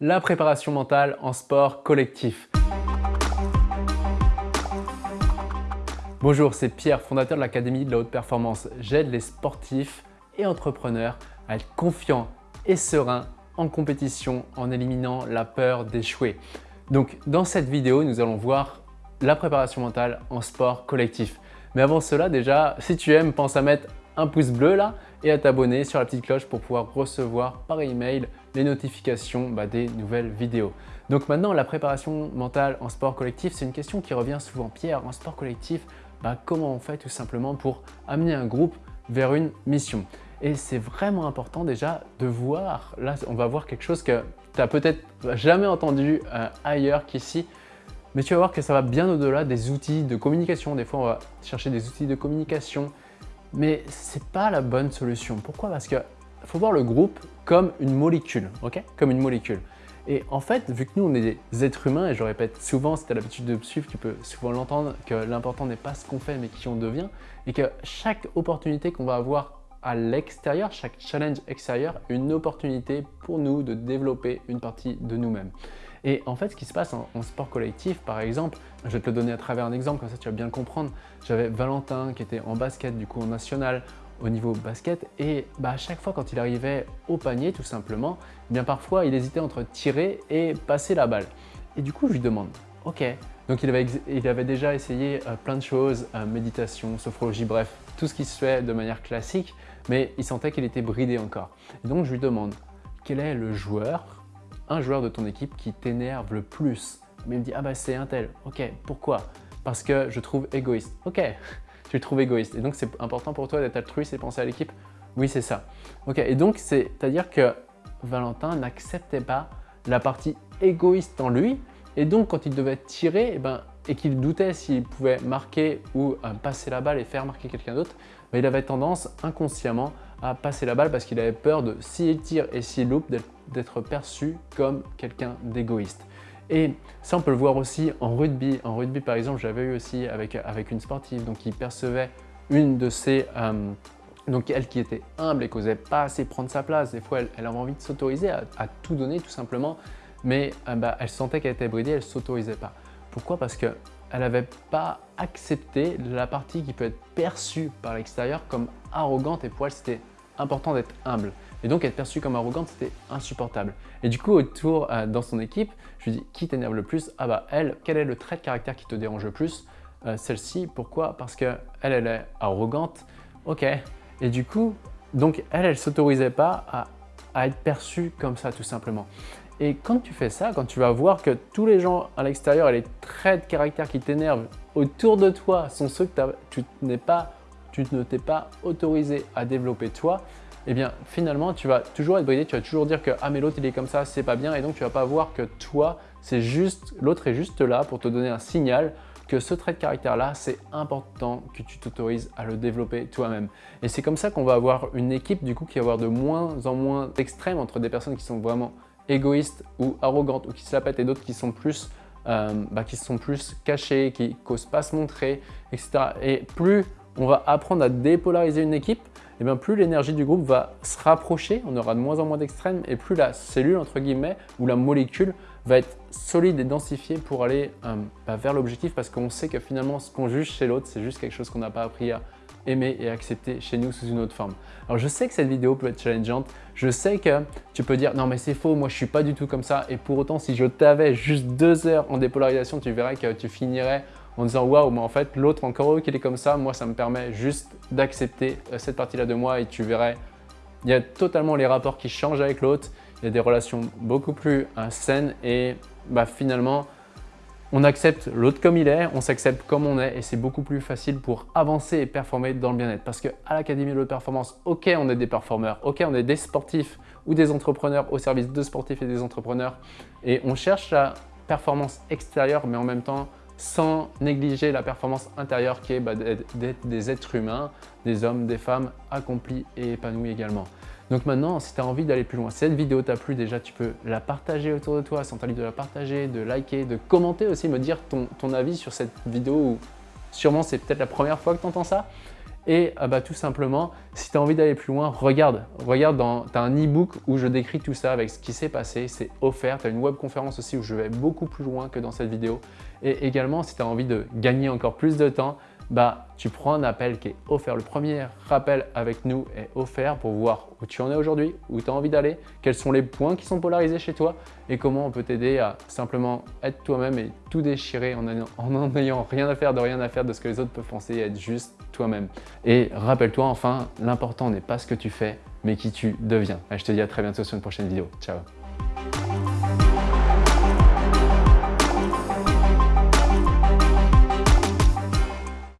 la préparation mentale en sport collectif. Bonjour, c'est Pierre, fondateur de l'Académie de la Haute Performance. J'aide les sportifs et entrepreneurs à être confiants et sereins en compétition en éliminant la peur d'échouer. Donc dans cette vidéo, nous allons voir la préparation mentale en sport collectif. Mais avant cela, déjà, si tu aimes, pense à mettre un pouce bleu là et à t'abonner sur la petite cloche pour pouvoir recevoir par email les notifications bah, des nouvelles vidéos. Donc maintenant, la préparation mentale en sport collectif, c'est une question qui revient souvent. Pierre, en sport collectif, bah, comment on fait tout simplement pour amener un groupe vers une mission? Et c'est vraiment important déjà de voir, là on va voir quelque chose que tu n'as peut-être jamais entendu euh, ailleurs qu'ici, mais tu vas voir que ça va bien au-delà des outils de communication. Des fois, on va chercher des outils de communication, mais ce n'est pas la bonne solution. Pourquoi? Parce qu'il faut voir le groupe comme une molécule, ok? Comme une molécule. Et en fait, vu que nous, on est des êtres humains, et je répète souvent, si tu as l'habitude de suivre, tu peux souvent l'entendre, que l'important n'est pas ce qu'on fait, mais qui on devient, et que chaque opportunité qu'on va avoir à l'extérieur, chaque challenge extérieur, une opportunité pour nous de développer une partie de nous-mêmes. Et en fait, ce qui se passe en, sport collectif, par exemple, je vais te le donner à travers un exemple, comme ça tu vas bien comprendre. J'avais Valentin qui était en basket, du coup en national, au niveau basket, et bah, à chaque fois quand il arrivait au panier, tout simplement, eh bien parfois il hésitait entre tirer et passer la balle. Et du coup, je lui demande, ok, donc il avait, il avait déjà essayé euh, plein de choses, euh, méditation, sophrologie, bref, tout ce qui se fait de manière classique, mais il sentait qu'il était bridé encore. Et donc je lui demande, quel est le joueur un joueur de ton équipe qui t'énerve le plus? Mais il me dit, ah bah c'est un tel. Ok, pourquoi? Parce que je trouve égoïste. Ok, tu le trouves égoïste. Et donc c'est important pour toi d'être altruiste et penser à l'équipe Oui, c'est ça. Ok, et donc c'est-à-dire que Valentin n'acceptait pas la partie égoïste en lui. Et donc quand il devait tirer, eh ben, et qu'il doutait s'il pouvait marquer ou euh, passer la balle et faire marquer quelqu'un d'autre, ben, il avait tendance inconsciemment à passer la balle parce qu'il avait peur de, s'il tire et s'il loupe, d'être perçu comme quelqu'un d'égoïste. Et ça, on peut le voir aussi en rugby. En rugby, par exemple, j'avais eu aussi avec, avec une sportive donc qui percevait une de ses... Euh, donc elle qui était humble et qui n'osait pas assez prendre sa place. Des fois, elle, avait envie de s'autoriser à, tout donner tout simplement, mais euh, bah, elle sentait qu'elle était bridée, elle ne s'autorisait pas. Pourquoi? Parce qu'elle n'avait pas accepté la partie qui peut être perçue par l'extérieur comme arrogante et pour elle, c'était important d'être humble. Et donc être perçu comme arrogante, c'était insupportable. Et du coup, autour euh, dans son équipe, je lui dis qui t'énerve le plus? Ah bah elle, quel est le trait de caractère qui te dérange le plus? Euh, Celle-ci, pourquoi? Parce qu'elle, elle est arrogante. Ok. Et du coup, donc elle, elle s'autorisait pas à, à être perçue comme ça tout simplement. Et quand tu fais ça, quand tu vas voir que tous les gens à l'extérieur et les traits de caractère qui t'énervent autour de toi sont ceux que tu pas tu ne t'es pas autorisé à développer toi, eh bien finalement tu vas toujours être bridé, tu vas toujours dire que ah mais l'autre il est comme ça, c'est pas bien et donc tu vas pas voir que toi c'est juste, l'autre est juste là pour te donner un signal que ce trait de caractère là c'est important que tu t'autorises à le développer toi-même. Et c'est comme ça qu'on va avoir une équipe du coup qui va avoir de moins en moins d'extrêmes entre des personnes qui sont vraiment égoïstes ou arrogantes ou qui se la pètent et d'autres qui sont plus euh, bah, qui sont plus cachés, qui n'osent pas se montrer, etc. Et plus on va apprendre à dépolariser une équipe, et bien plus l'énergie du groupe va se rapprocher, on aura de moins en moins d'extrêmes, et plus la cellule, entre guillemets, ou la molécule va être solide et densifiée pour aller euh, bah, vers l'objectif, parce qu'on sait que finalement, ce qu'on juge chez l'autre, c'est juste quelque chose qu'on n'a pas appris à aimer et accepter chez nous sous une autre forme. Alors je sais que cette vidéo peut être challengeante, je sais que tu peux dire non mais c'est faux, moi je suis pas du tout comme ça et pour autant si je t'avais juste deux heures en dépolarisation, tu verrais que tu finirais en disant waouh, mais en fait, l'autre encore heureux qu'il est comme ça, moi ça me permet juste d'accepter euh, cette partie-là de moi et tu verrais, il y a totalement les rapports qui changent avec l'autre, il y a des relations beaucoup plus euh, saines et bah, finalement, on accepte l'autre comme il est, on s'accepte comme on est et c'est beaucoup plus facile pour avancer et performer dans le bien-être. Parce qu'à l'Académie de performance, ok, on est des performeurs, ok, on est des sportifs ou des entrepreneurs au service de sportifs et des entrepreneurs et on cherche la performance extérieure mais en même temps sans négliger la performance intérieure qui est bah, d'être des êtres humains, des hommes, des femmes accomplis et épanouis également. Donc maintenant, si tu as envie d'aller plus loin, si cette vidéo t'a plu, déjà tu peux la partager autour de toi, sans libre de la partager, de liker, de commenter aussi, me dire ton, avis sur cette vidéo où sûrement c'est peut-être la première fois que tu entends ça. Et ah bah, tout simplement, si tu as envie d'aller plus loin, regarde. Regarde, tu as un e-book où je décris tout ça avec ce qui s'est passé. C'est offert. Tu as une webconférence aussi où je vais beaucoup plus loin que dans cette vidéo. Et également, si tu as envie de gagner encore plus de temps, bah, tu prends un appel qui est offert. Le premier rappel avec nous est offert pour voir où tu en es aujourd'hui, où tu as envie d'aller, quels sont les points qui sont polarisés chez toi et comment on peut t'aider à simplement être toi-même et tout déchirer en n'ayant rien à faire, de rien à faire de ce que les autres peuvent penser et être juste toi-même. Et rappelle-toi enfin, l'important n'est pas ce que tu fais, mais qui tu deviens. je te dis à très bientôt sur une prochaine vidéo. Ciao